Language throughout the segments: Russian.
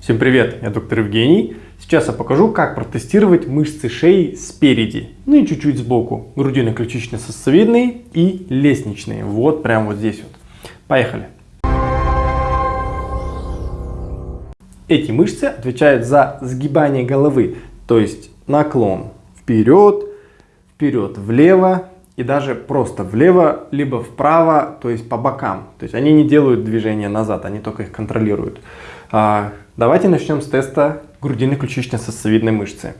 Всем привет, я доктор Евгений. Сейчас я покажу, как протестировать мышцы шеи спереди, ну и чуть-чуть сбоку. Грудино-ключично-сосцевидные и лестничные. Вот прямо вот здесь вот. Поехали. Эти мышцы отвечают за сгибание головы, то есть наклон вперед, вперед влево и даже просто влево, либо вправо, то есть по бокам. То есть они не делают движения назад, они только их контролируют. А, давайте начнем с теста грудино-ключично-сосцевидной мышцы.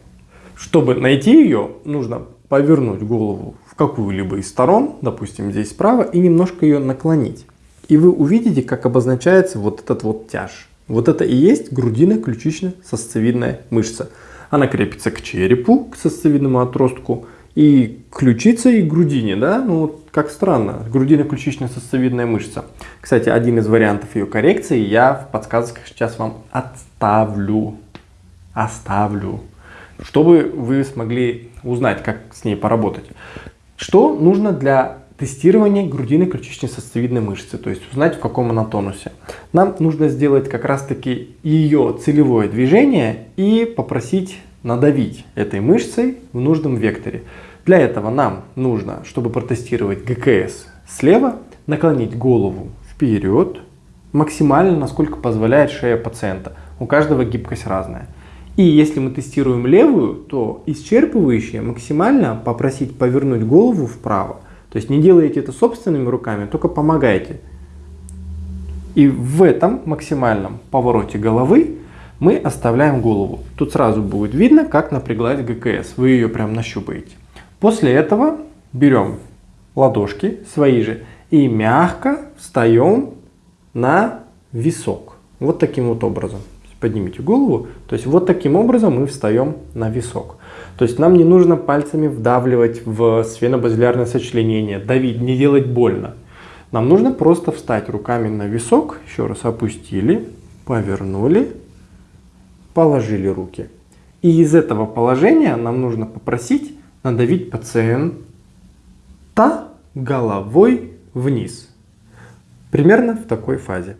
Чтобы найти ее, нужно повернуть голову в какую-либо из сторон, допустим здесь справа, и немножко ее наклонить. И вы увидите, как обозначается вот этот вот тяж. Вот это и есть грудино-ключично-сосцевидная мышца. Она крепится к черепу, к сосцевидному отростку, и ключица, и грудине, да, ну как странно, грудино-ключично-сосцевидная мышца. Кстати, один из вариантов ее коррекции я в подсказках сейчас вам отставлю, оставлю, чтобы вы смогли узнать, как с ней поработать. Что нужно для тестирования грудино-ключично-сосцевидной мышцы, то есть узнать, в каком она тонусе. Нам нужно сделать как раз-таки ее целевое движение и попросить надавить этой мышцей в нужном векторе. Для этого нам нужно, чтобы протестировать ГКС слева, наклонить голову вперед, максимально, насколько позволяет шея пациента. У каждого гибкость разная. И если мы тестируем левую, то исчерпывающее максимально попросить повернуть голову вправо. То есть не делайте это собственными руками, только помогайте. И в этом максимальном повороте головы мы оставляем голову. Тут сразу будет видно, как напряглась ГКС. Вы ее прям нащупаете. После этого берем ладошки свои же и мягко встаем на висок. Вот таким вот образом. Поднимите голову. То есть вот таким образом мы встаем на висок. То есть нам не нужно пальцами вдавливать в сфенобазилярное сочленение, давить, не делать больно. Нам нужно просто встать руками на висок, еще раз опустили, повернули положили руки. И из этого положения нам нужно попросить надавить пациента головой вниз. Примерно в такой фазе.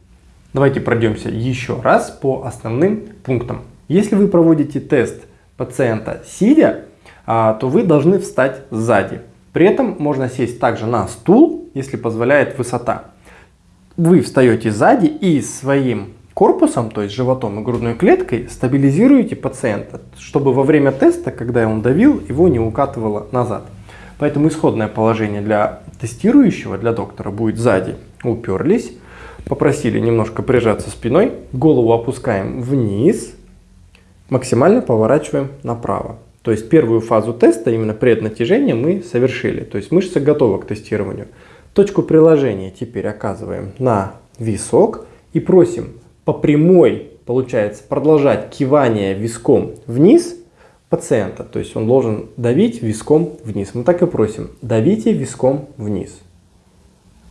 Давайте пройдемся еще раз по основным пунктам. Если вы проводите тест пациента сидя, а, то вы должны встать сзади. При этом можно сесть также на стул, если позволяет высота. Вы встаете сзади и своим корпусом, то есть животом и грудной клеткой, стабилизируете пациента, чтобы во время теста, когда он давил, его не укатывало назад. Поэтому исходное положение для тестирующего, для доктора будет сзади. Уперлись, попросили немножко прижаться спиной, голову опускаем вниз, максимально поворачиваем направо. То есть первую фазу теста, именно преднатяжение, мы совершили. То есть мышца готова к тестированию. Точку приложения теперь оказываем на висок и просим по прямой, получается, продолжать кивание виском вниз пациента. То есть он должен давить виском вниз. Мы так и просим, давите виском вниз.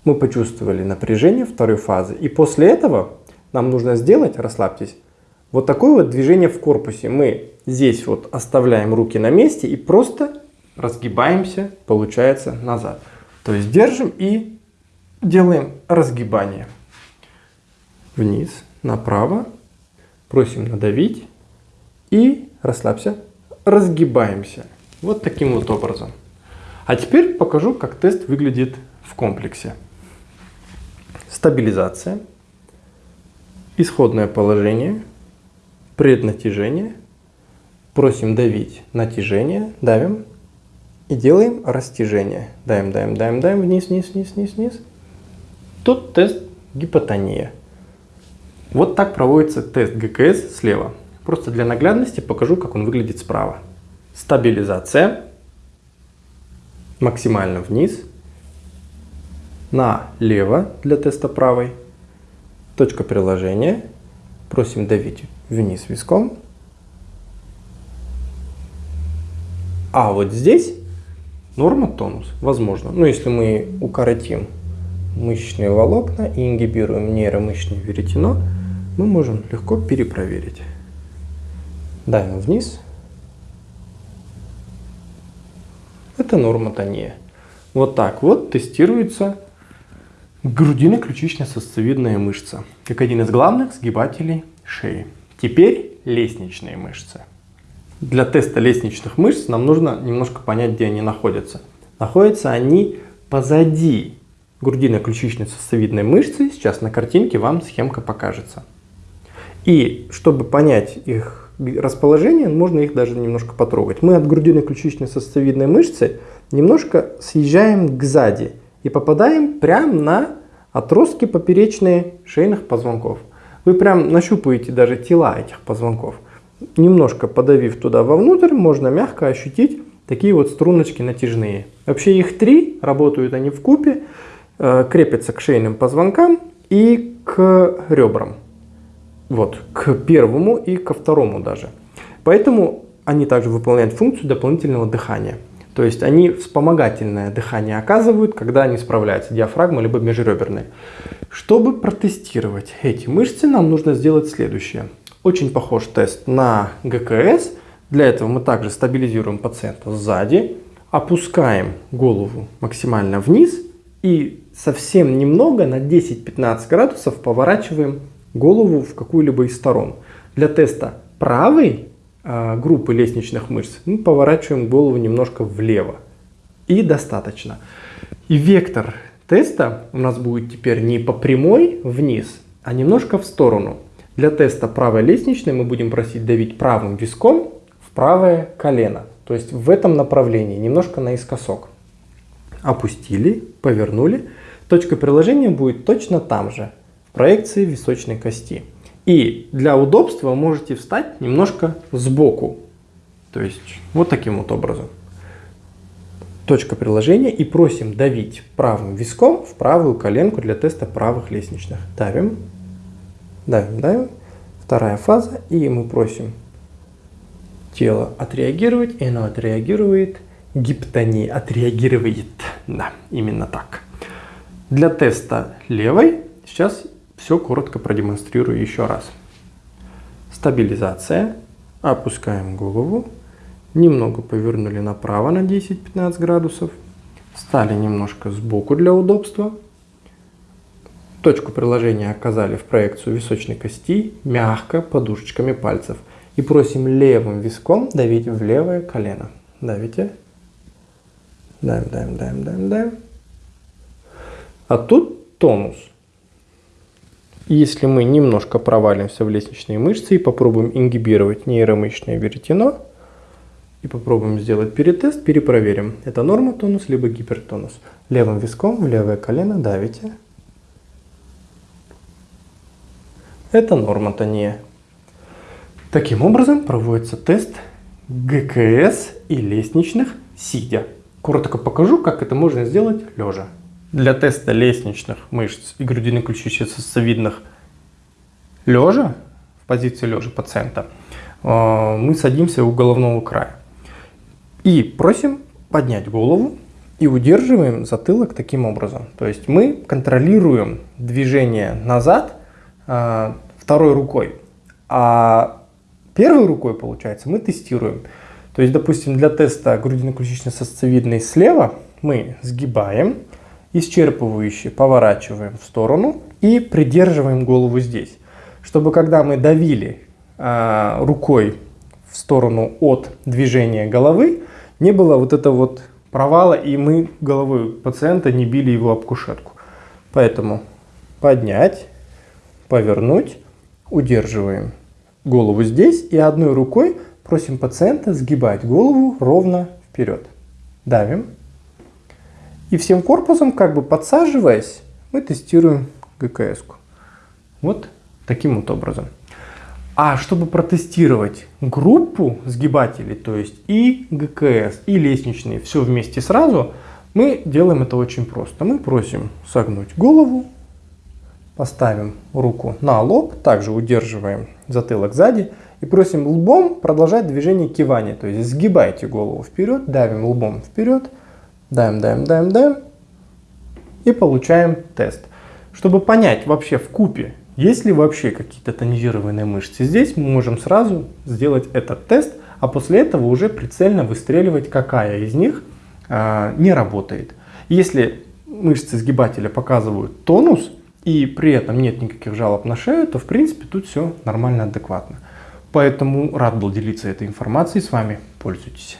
Мы почувствовали напряжение второй фазы. И после этого нам нужно сделать, расслабьтесь, вот такое вот движение в корпусе. Мы здесь вот оставляем руки на месте и просто разгибаемся, получается, назад. То есть держим и делаем разгибание. Вниз, направо, просим надавить и расслабься, разгибаемся. Вот таким вот образом. А теперь покажу, как тест выглядит в комплексе. Стабилизация, исходное положение, преднатяжение. Просим давить натяжение, давим и делаем растяжение. Даем, даем, даем, даем, вниз, вниз, вниз, вниз, вниз. Тут тест гипотония. Вот так проводится тест ГКС слева. Просто для наглядности покажу, как он выглядит справа. Стабилизация. Максимально вниз. Налево для теста правой. Точка приложения. Просим давить вниз виском. А вот здесь норма тонус, возможно. Ну, если мы укоротим мышечные волокна и ингибируем нейромышечное веретено, мы можем легко перепроверить. Давим вниз. Это норма тония. Вот так вот тестируется грудино-ключично-сосцевидная мышца, как один из главных сгибателей шеи. Теперь лестничные мышцы. Для теста лестничных мышц нам нужно немножко понять, где они находятся. Находятся они позади грудино-ключичной сосцевидной мышцы. Сейчас на картинке вам схемка покажется. И чтобы понять их расположение, можно их даже немножко потрогать. Мы от грудино-ключичной сосцевидной мышцы немножко съезжаем к сзади и попадаем прямо на отростки поперечные шейных позвонков. Вы прям нащупаете даже тела этих позвонков. Немножко подавив туда вовнутрь, можно мягко ощутить такие вот струночки натяжные. Вообще их три, работают они в купе, э, крепятся к шейным позвонкам и к ребрам. Вот, к первому и ко второму даже. Поэтому они также выполняют функцию дополнительного дыхания. То есть они вспомогательное дыхание оказывают, когда они справляются, диафрагма либо межреберные. Чтобы протестировать эти мышцы, нам нужно сделать следующее. Очень похож тест на ГКС. Для этого мы также стабилизируем пациента сзади, опускаем голову максимально вниз и совсем немного на 10-15 градусов поворачиваем голову в какую-либо из сторон. Для теста правой э, группы лестничных мышц мы поворачиваем голову немножко влево. И достаточно. И вектор теста у нас будет теперь не по прямой вниз, а немножко в сторону. Для теста правой лестничной мы будем просить давить правым виском в правое колено. То есть в этом направлении, немножко наискосок. Опустили, повернули. Точка приложения будет точно там же проекции височной кости. И для удобства можете встать немножко сбоку. То есть вот таким вот образом. Точка приложения и просим давить правым виском в правую коленку для теста правых лестничных. Давим, давим, давим. Вторая фаза. И мы просим тело отреагировать. И оно отреагирует. Гиптония отреагирует. Да, именно так. Для теста левой сейчас все коротко продемонстрирую еще раз. Стабилизация. Опускаем голову. Немного повернули направо на 10-15 градусов. Стали немножко сбоку для удобства. Точку приложения оказали в проекцию височной кости, мягко, подушечками пальцев. И просим левым виском давить в левое колено. Давите. Давим, давим, давим, давим, давим. А тут тонус. Если мы немножко провалимся в лестничные мышцы и попробуем ингибировать нейромышечное веретено, и попробуем сделать перетест, перепроверим, это норма тонус либо гипертонус. Левым виском в левое колено давите. Это норма тония. Таким образом проводится тест ГКС и лестничных сидя. Коротко покажу, как это можно сделать лежа. Для теста лестничных мышц и грудино-ключичечно-сосцевидных лежа, в позиции лежа пациента, э, мы садимся у головного края. И просим поднять голову и удерживаем затылок таким образом. То есть мы контролируем движение назад э, второй рукой, а первой рукой, получается, мы тестируем. То есть, допустим, для теста грудино-ключично-сосцевидной слева мы сгибаем, исчерпывающе поворачиваем в сторону и придерживаем голову здесь. Чтобы когда мы давили э, рукой в сторону от движения головы, не было вот этого вот провала, и мы головой пациента не били его об кушетку. Поэтому поднять, повернуть, удерживаем голову здесь и одной рукой просим пациента сгибать голову ровно вперед. Давим. И всем корпусом, как бы подсаживаясь, мы тестируем ГКС. -ку. Вот таким вот образом. А чтобы протестировать группу сгибателей, то есть и ГКС, и лестничные, все вместе сразу, мы делаем это очень просто. Мы просим согнуть голову, поставим руку на лоб, также удерживаем затылок сзади и просим лбом продолжать движение кивания. То есть сгибайте голову вперед, давим лбом вперед, Даем, даем, даем, даем. И получаем тест. Чтобы понять вообще в купе, есть ли вообще какие-то тонизированные мышцы, здесь мы можем сразу сделать этот тест, а после этого уже прицельно выстреливать, какая из них э, не работает. Если мышцы сгибателя показывают тонус, и при этом нет никаких жалоб на шею, то в принципе тут все нормально, адекватно. Поэтому рад был делиться этой информацией с вами. Пользуйтесь.